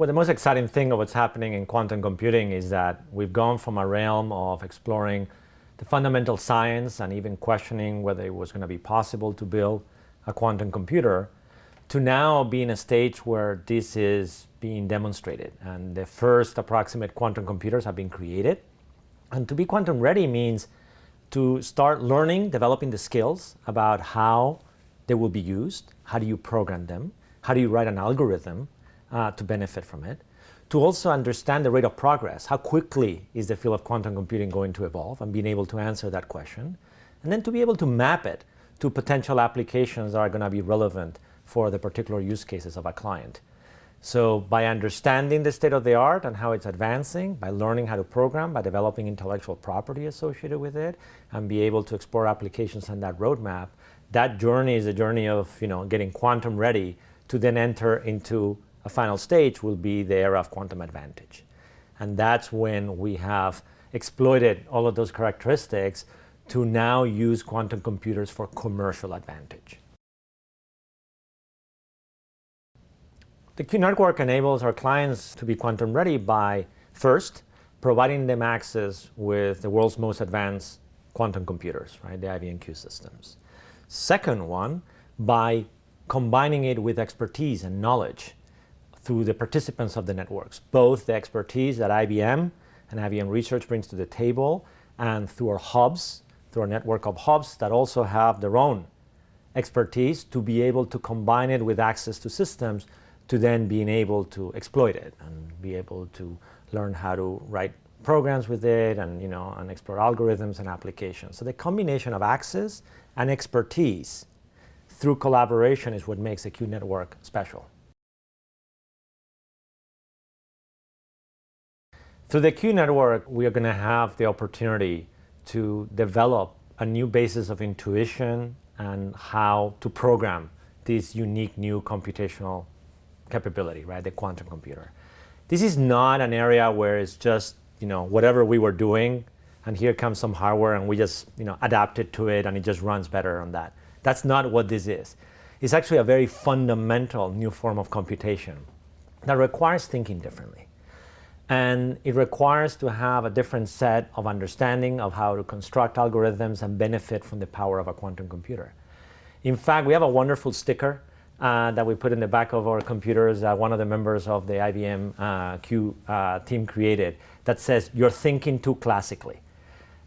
Well, the most exciting thing of what's happening in quantum computing is that we've gone from a realm of exploring the fundamental science and even questioning whether it was going to be possible to build a quantum computer to now being a stage where this is being demonstrated and the first approximate quantum computers have been created. And to be quantum ready means to start learning, developing the skills about how they will be used, how do you program them, how do you write an algorithm uh, to benefit from it, to also understand the rate of progress, how quickly is the field of quantum computing going to evolve and being able to answer that question, and then to be able to map it to potential applications that are going to be relevant for the particular use cases of a client. So by understanding the state of the art and how it's advancing, by learning how to program, by developing intellectual property associated with it, and be able to explore applications on that roadmap, that journey is a journey of you know, getting quantum ready to then enter into a final stage will be the era of quantum advantage. And that's when we have exploited all of those characteristics to now use quantum computers for commercial advantage. The Q network enables our clients to be quantum ready by first providing them access with the world's most advanced quantum computers, right, the IBM Q systems. Second one, by combining it with expertise and knowledge through the participants of the networks, both the expertise that IBM and IBM Research brings to the table and through our hubs, through our network of hubs that also have their own expertise to be able to combine it with access to systems to then being able to exploit it and be able to learn how to write programs with it and, you know, and explore algorithms and applications. So the combination of access and expertise through collaboration is what makes the Q network special. Through the Q network, we are going to have the opportunity to develop a new basis of intuition and how to program this unique new computational capability, right, the quantum computer. This is not an area where it's just, you know, whatever we were doing and here comes some hardware and we just, you know, adapted to it and it just runs better on that. That's not what this is. It's actually a very fundamental new form of computation that requires thinking differently. And it requires to have a different set of understanding of how to construct algorithms and benefit from the power of a quantum computer. In fact, we have a wonderful sticker uh, that we put in the back of our computers that one of the members of the IBM uh, Q uh, team created that says, you're thinking too classically.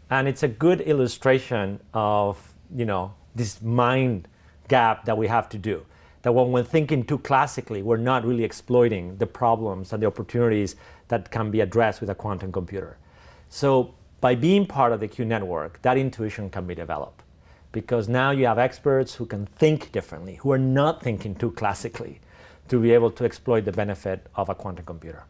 And it's a good illustration of, you know, this mind gap that we have to do. That when we're thinking too classically, we're not really exploiting the problems and the opportunities that can be addressed with a quantum computer. So by being part of the Q network, that intuition can be developed because now you have experts who can think differently, who are not thinking too classically to be able to exploit the benefit of a quantum computer.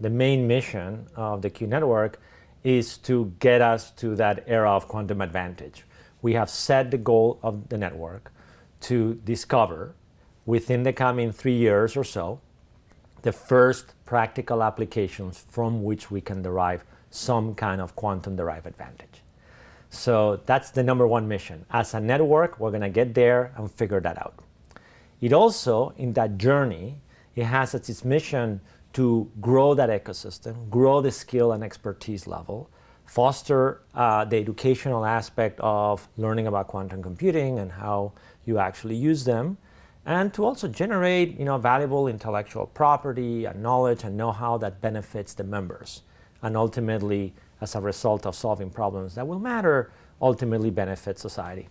The main mission of the Q network is to get us to that era of quantum advantage. We have set the goal of the network to discover within the coming three years or so the first practical applications from which we can derive some kind of quantum derived advantage. So that's the number one mission. As a network, we're going to get there and figure that out. It also, in that journey, it has as its mission to grow that ecosystem, grow the skill and expertise level, foster uh, the educational aspect of learning about quantum computing and how you actually use them, and to also generate you know, valuable intellectual property and knowledge and know-how that benefits the members and ultimately as a result of solving problems that will matter, ultimately benefit society.